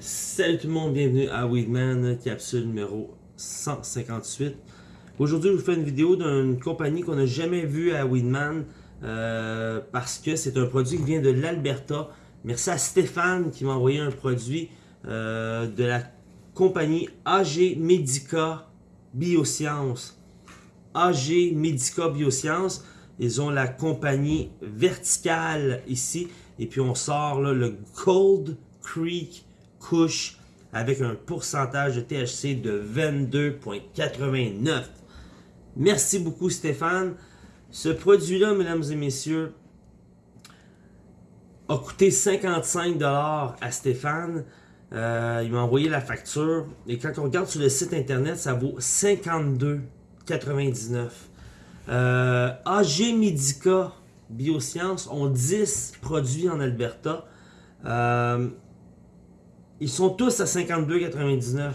Salut tout le monde, bienvenue à Weedman, capsule numéro 158. Aujourd'hui, je vous fais une vidéo d'une compagnie qu'on n'a jamais vue à Weedman euh, parce que c'est un produit qui vient de l'Alberta. Merci à Stéphane qui m'a envoyé un produit euh, de la compagnie AG Medica Biosciences. AG Medica Biosciences. Ils ont la compagnie verticale ici. Et puis on sort le Cold Creek couche avec un pourcentage de THC de 22,89. Merci beaucoup Stéphane. Ce produit-là, mesdames et messieurs, a coûté 55$ à Stéphane. Euh, il m'a envoyé la facture. Et quand on regarde sur le site internet, ça vaut 52,99$. Euh, AG Medica Biosciences ont 10 produits en Alberta. Euh, ils sont tous à 52,99.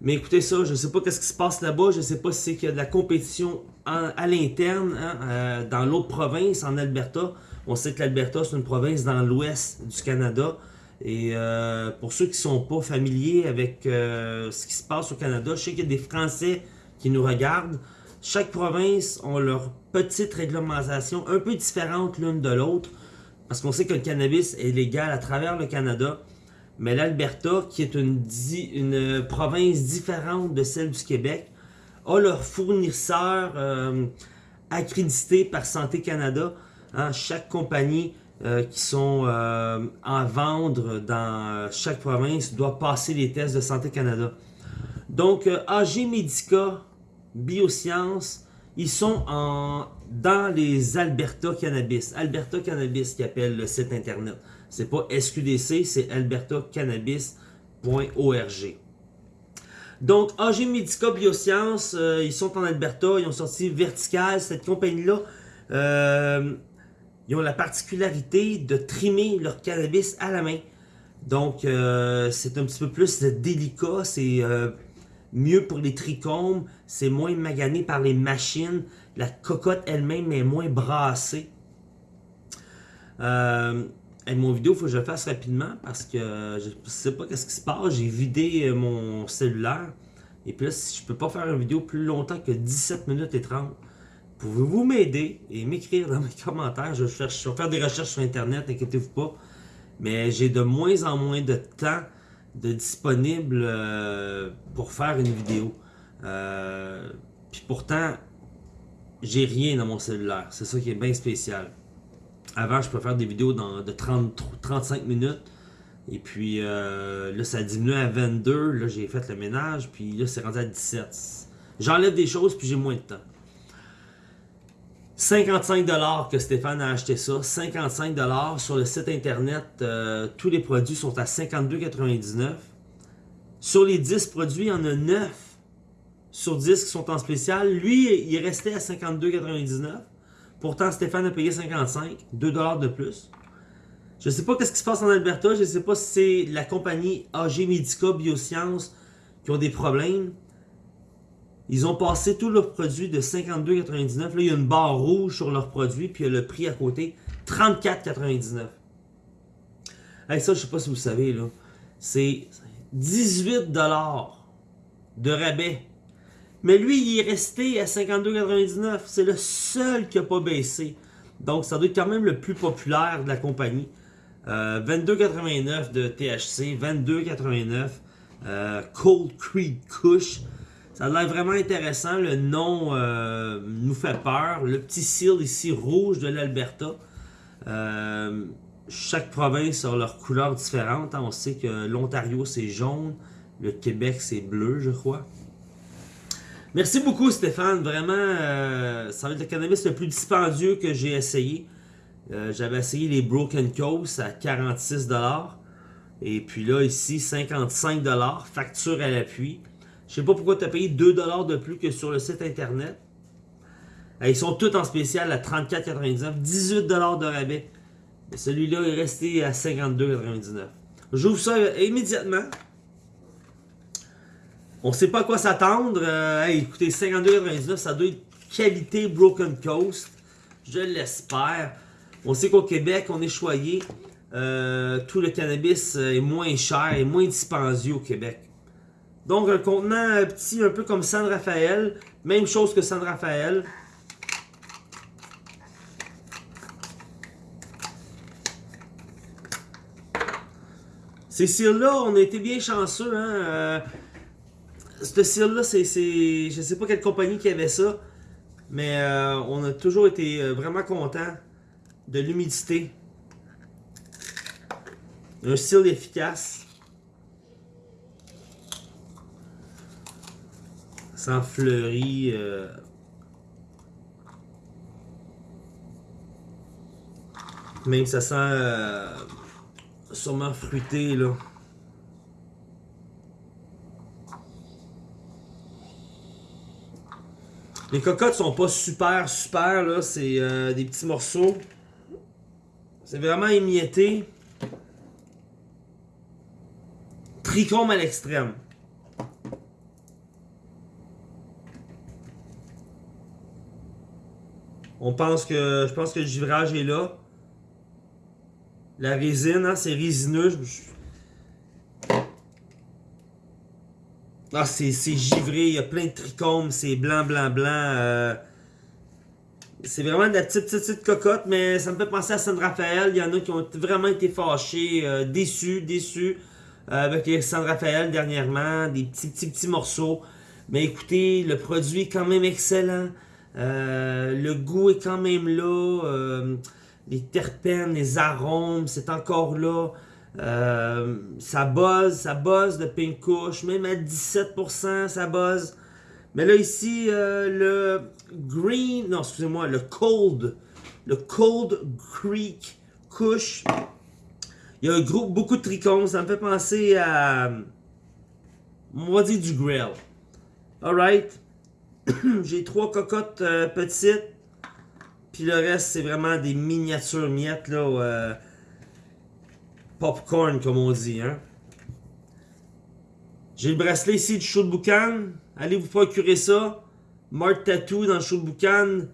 Mais écoutez ça, je ne sais pas qu'est-ce qui se passe là-bas. Je ne sais pas si c'est qu'il y a de la compétition à l'interne, hein, euh, dans l'autre province, en Alberta. On sait que l'Alberta, c'est une province dans l'ouest du Canada. Et euh, pour ceux qui ne sont pas familiers avec euh, ce qui se passe au Canada, je sais qu'il y a des Français qui nous regardent. Chaque province a leur petite réglementation un peu différente l'une de l'autre. Parce qu'on sait que le cannabis est légal à travers le Canada. Mais l'Alberta, qui est une, province différente de celle du Québec, a leur fournisseur euh, accrédité par Santé Canada. Hein, chaque compagnie euh, qui sont euh, en vendre dans chaque province doit passer les tests de Santé Canada. Donc, AG Medica, Biosciences, ils sont en, dans les Alberta Cannabis. Alberta Cannabis qui appelle le site internet. C'est pas SQDC, c'est albertacannabis.org. Donc, AG Medica Biosciences, euh, ils sont en Alberta, ils ont sorti Vertical, cette compagnie-là. Euh, ils ont la particularité de trimer leur cannabis à la main. Donc, euh, c'est un petit peu plus délicat, c'est mieux pour les trichomes, c'est moins magané par les machines, la cocotte elle-même est moins brassée. Mon vidéo, il faut que je le fasse rapidement parce que je sais pas qu'est-ce qui se passe. J'ai vidé euh, mon cellulaire. Et puis là, si je peux pas faire une vidéo plus longtemps que 17 minutes et 30, pouvez-vous m'aider et m'écrire dans mes commentaires? Je, vais faire des recherches sur Internet, inquiétez-vous pas. Mais j'ai de moins en moins de temps de disponible euh, pour faire une vidéo. Euh, puis pourtant, j'ai rien dans mon cellulaire. C'est ça qui est bien spécial. Avant, je peux faire des vidéos de 30, 35 minutes. Et puis euh, là, ça a diminué à 22. Là, j'ai fait le ménage. Puis là, c'est rendu à 17. J'enlève des choses, puis j'ai moins de temps. 55$ que Stéphane a acheté ça. 55$ sur le site internet. Euh, tous les produits sont à 52,99$. Sur les 10 produits, il y en a 9 sur 10 qui sont en spécial. Lui, il est resté à 52,99$. Pourtant, Stéphane a payé 55, 2$ de plus. Je ne sais pas ce qui se passe en Alberta. Je ne sais pas si c'est la compagnie AG Medica Biosciences qui ont des problèmes. Ils ont passé tous leurs produits de 52,99. Là, il y a une barre rouge sur leurs produits, puis il y a le prix à côté, 34,99. Hey, ça, je sais pas si vous savez, là. C'est 18$ de rabais mais lui, il est resté à 52,99$. C'est le seul qui n'a pas baissé. Donc, ça doit être quand même le plus populaire de la compagnie. 22,89$ euh, de THC, 22,89$. Euh, Cold Creek Kush. Ça a l'air vraiment intéressant. Le nom euh, nous fait peur. Le petit seal ici rouge de l'Alberta. chaque province a leur couleur différente. On sait que l'Ontario c'est jaune. Le Québec c'est bleu je crois. Merci beaucoup Stéphane, vraiment, euh, ça va être le cannabis le plus dispendieux que j'ai essayé. Euh, j'avais essayé les Broken Coast à 46$. Et puis là, ici, 55$, facture à l'appui. Je sais pas pourquoi tu as payé 2$ de plus que sur le site internet. Euh, ils sont tous en spécial à 34,99$, 18$ de rabais. Celui-là est resté à 52,99$. J'ouvre ça immédiatement. On sait pas quoi s'attendre. Euh, écoutez, 52,99, ça doit être qualité Broken Coast. Je l'espère. On sait qu'au Québec, on est choyé. euh, tout le cannabis est moins cher et moins dispendieux au Québec. Donc un contenant petit, un peu comme San Rafael. Même chose que San Rafael. Ces cils-là, on a été bien chanceux. Hein? Euh, ce cire-là, c'est, Je sais pas quelle compagnie qui avait ça. Mais euh, on a toujours été euh, vraiment content de l'humidité. Un cil efficace. Sans fleuris. Même ça sent sûrement fruité là. Les cocottes sont pas super super là, c'est euh, des petits morceaux. C'est vraiment émietté. Tricôme à l'extrême. On pense que je pense que le givrage est là. La résine, hein, c'est résineux. Ah, c'est givré, il y a plein de trichomes, c'est blanc, blanc, blanc. Euh. C'est vraiment de la petite, petite, cocotte, mais ça me fait penser à San Rafael. Il y en a qui ont vraiment été fâchés, euh, déçus, déçus euh, avec les San dernièrement. Des petits, petits, petits morceaux. Mais écoutez, le produit est quand même excellent. le goût est quand même là les terpènes, les arômes, c'est encore là. Euh, ça buzz, ça buzz de pink kush, même à 17%, ça buzz. Mais là ici, euh, le green, non excusez-moi, le cold, le cold creek kush. Il y a un groupe, beaucoup de trichomes, ça me fait penser à, on va dire du grill. Alright, j'ai trois cocottes euh, petites. Puis le reste, c'est vraiment des miniatures miettes, là. Euh, popcorn, comme on dit, hein. J'ai le bracelet ici du show de boucan. Allez vous procurer ça. Mark Tattoo dans le show de boucan.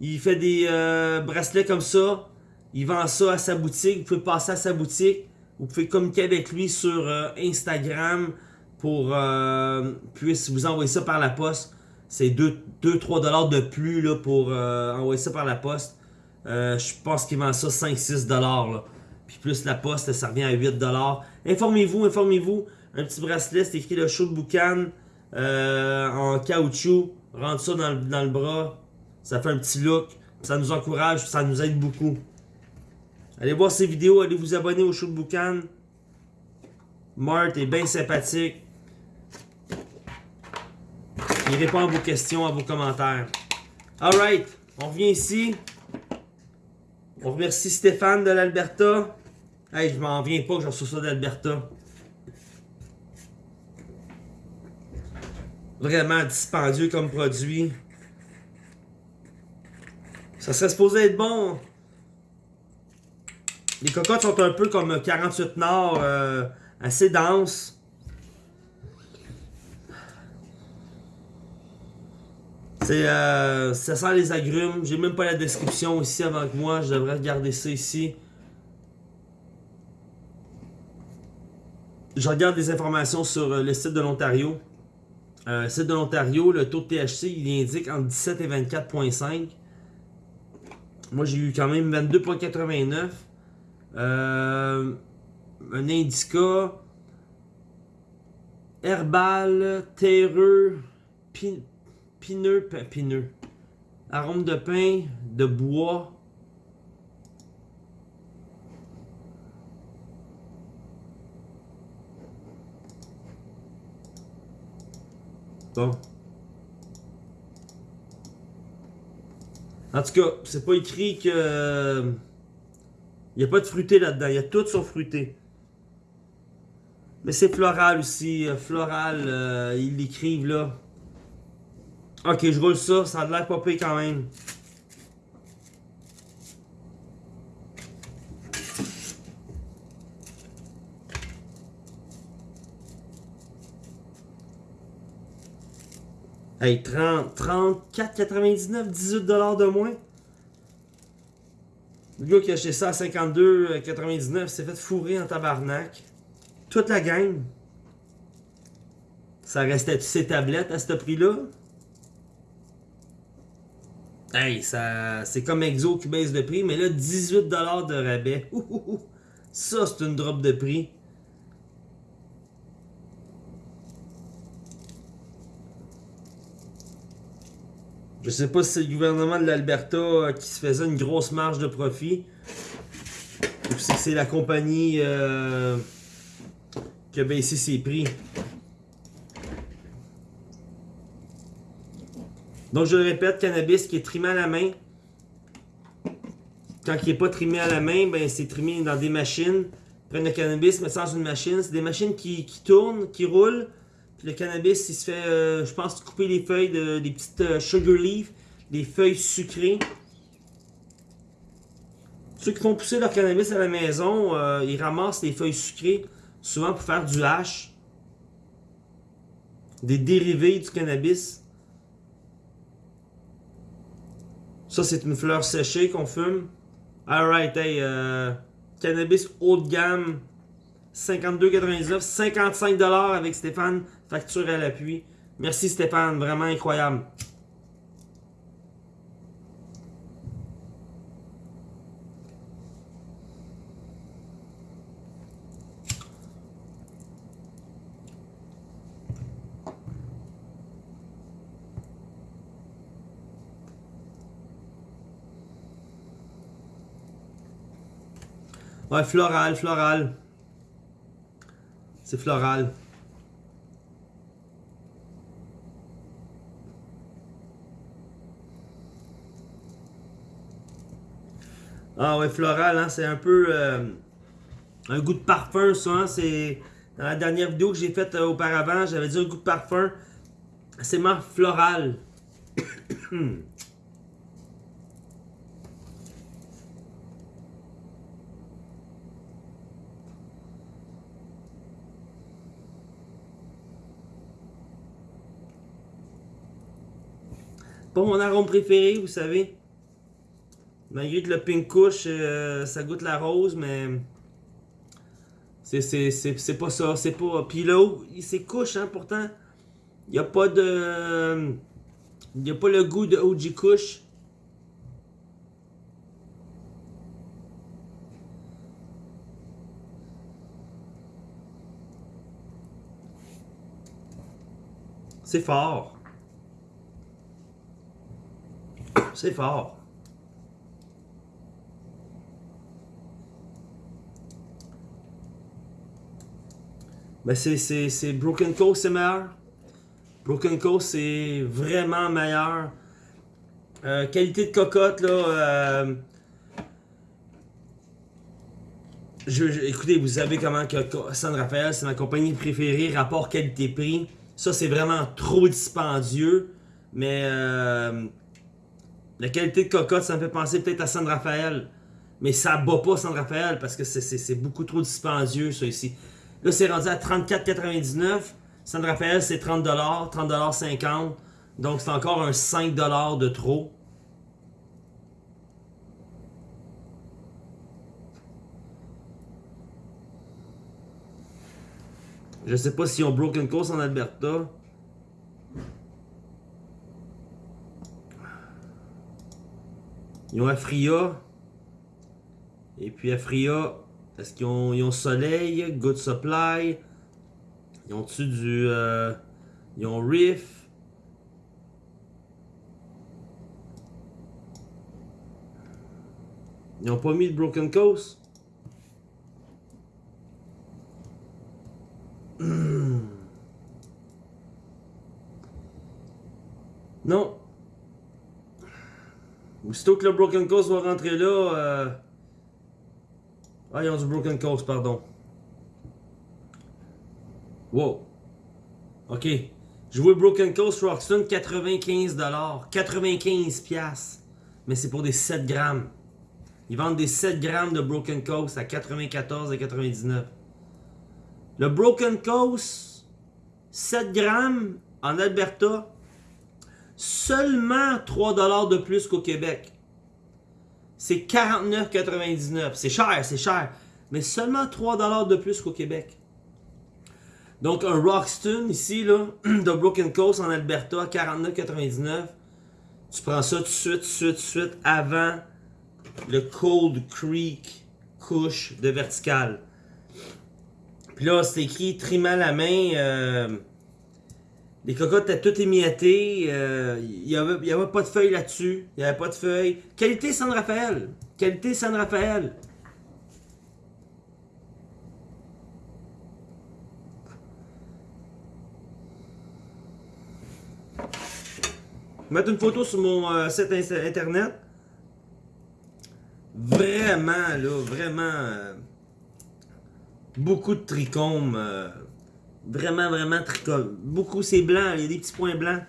Il fait des euh, bracelets comme ça. Il vend ça à sa boutique. Vous pouvez passer à sa boutique. Vous pouvez communiquer avec lui sur euh, Instagram pour puisse vous envoyer ça par la poste c'est 2-3$ dollars de plus pour euh, envoyer ça par la poste. Euh, je pense qu'il vend ça 5-6$. dollars. Plus la poste, ça revient à 8$. dollars. Informez-vous, informez-vous. Un petit bracelet, c'est écrit le show de boucan euh, en caoutchouc. Rentre ça dans, dans, le bras. Ça fait un petit look. Ça nous encourage, ça nous aide beaucoup. Allez voir ces vidéos, allez vous abonner au show de boucan. Mart est bien sympathique. Il répond à vos questions, à vos commentaires. Alright, on revient ici. On remercie Stéphane de l'Alberta. Hey, je m'en viens pas que j'en reçois ça d'Alberta. Vraiment dispendieux comme produit. Ça serait supposé être bon. Les cocottes sont un peu comme 48 Nord, euh, assez denses. C'est, euh, ça sent les agrumes. J'ai même pas la description ici avant que moi. Je devrais regarder ça ici. Je regarde des informations sur euh, le site de l'Ontario. Euh, site de l'Ontario, le taux de THC, il indique entre 17 et 24.5. Moi, j'ai eu quand même 22.89. Euh, un indica. Herbal, terreux, pineux, pineux. Arôme de pain, de bois. En tout cas, c'est pas écrit que... Il n'y a pas de fruité là-dedans. Il y a tout son fruité. Mais c'est floral aussi. Euh, floral, euh, ils l'écrivent là. Ok, je roule ça. Ça a l'air pas quand même. Hey, 30, 34,99, 18$ de moins. Le gars qui a acheté ça à 52,99 s'est fait fourrer en tabarnak. Toute la gang. Ça restait ses tablettes à ce prix-là? Hey, ça, c'est comme Exo qui baisse de prix, mais là, 18$ de rabais. Ça, c'est une drop de prix. Sais pas si c'est le gouvernement de l'Alberta euh, qui se faisait une grosse marge de profit. Ou si c'est la compagnie euh, qui a baissé ses prix. Donc je le répète, cannabis qui est trimé à la main. Quand il n'est pas trimé à la main, ben c'est trimé dans des machines. Prennent le cannabis, mettent ça dans une machine. C'est des machines qui tournent, qui roulent le cannabis, il se fait, euh, je pense, couper les feuilles, de, des petites euh, sugar leaves, des feuilles sucrées. Ceux qui font pousser leur cannabis à la maison, euh, ils ramassent les feuilles sucrées, souvent pour faire du hash. Des dérivés du cannabis. Ça, c'est une fleur séchée qu'on fume. Alright, hey, cannabis haut de gamme, 52,99, 55$ avec Stéphane, facture à l'appui. Merci Stéphane, vraiment incroyable. Ouais, floral, floral. Floral. Ah ouais, floral, hein, c'est un peu euh, un goût de parfum, ça. Hein, c'est dans la dernière vidéo que j'ai faite euh, auparavant, j'avais dit un goût de parfum. C'est marre floral. Pas mon arôme préféré, vous savez. Malgré que le pink couche, euh, ça goûte la rose, mais... C'est pas ça, c'est pas... Puis là, c'est couche, hein, pourtant. Il n'y a pas de... Il n'y a pas le goût de OG couche. C'est fort. C'est fort. Mais c'est Broken Coast, c'est meilleur. Broken Coast, c'est vraiment meilleur. Euh, qualité de cocotte, là. Euh, je, écoutez, vous savez comment que San Rafael, c'est ma compagnie préférée, rapport qualité-prix. Ça, c'est vraiment trop dispendieux. Mais euh, la qualité de cocotte, ça me fait penser peut-être à San Rafael. Mais ça bat pas San Rafael parce que c'est beaucoup trop dispendieux, ça ici. Là, c'est rendu à 34,99. San Rafael, c'est 30$, 30,50$. Donc, c'est encore un 5$ de trop. Je sais pas s'ils ont Broken Coast en Alberta. Ils ont Afria. Et puis Afria, est-ce qu'ils ont, ont Soleil, Good Supply? Ils ont-tu du... Euh, ils ont Riff? Ils ont pas mis de Broken Coast? Non. Aussitôt que le Broken Coast va rentrer là. Ah, ils ont du Broken Coast, pardon. Wow. Ok. Vois Broken Coast Roxton 95$. 95$. Mais c'est pour des 7 grammes. Ils vendent des 7 grammes de Broken Coast à 94,99$. Le Broken Coast, 7 grammes en Alberta, seulement 3$ de plus qu'au Québec. c'est 49,99. C'est cher, c'est cher. Mais seulement 3$ de plus qu'au Québec. Donc un Roxton ici, là, de Broken Coast en Alberta, 49,99. Tu prends ça tout de suite, tout de suite, tout de suite, avant le Cold Creek couche de vertical. Puis là, c'est écrit trimant la main. Euh, les cocottes étaient toutes émiettées. Euh, il n'y avait, pas de feuilles là-dessus. Il n'y avait pas de feuilles. Qualité San Rafael. Qualité San Rafael. mettre une photo sur mon euh, site internet. Vraiment, là, vraiment. Euh, beaucoup de trichomes. Vraiment, vraiment trichomes. Beaucoup, c'est blanc. Il y a des petits points blancs.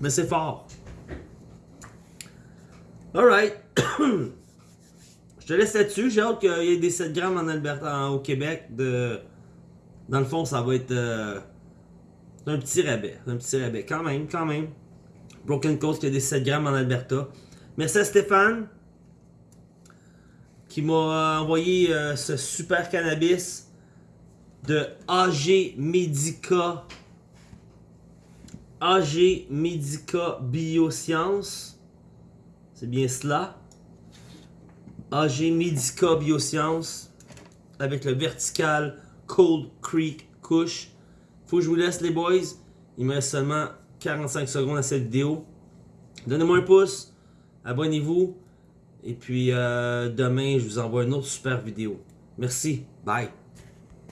Mais c'est fort. Alright. Je te laisse là-dessus. J'ai hâte qu'il y ait des 7 grammes en Alberta, au Québec. Dans le fond, ça va être euh, un petit rabais. Un petit rabais. Quand même, quand même. Broken Coast qui a des 7 grammes en Alberta. Merci à Stéphane qui m'a envoyé euh, ce super cannabis de AG Medica. AG Medica Biosciences. C'est bien cela. AG Medica Biosciences avec le vertical Cold Creek Couche. Faut que je vous laisse les boys. Il me reste seulement 45 secondes à cette vidéo. Donnez-moi un pouce, abonnez-vous. Et puis euh, demain, je vous envoie une autre super vidéo. Merci. Bye.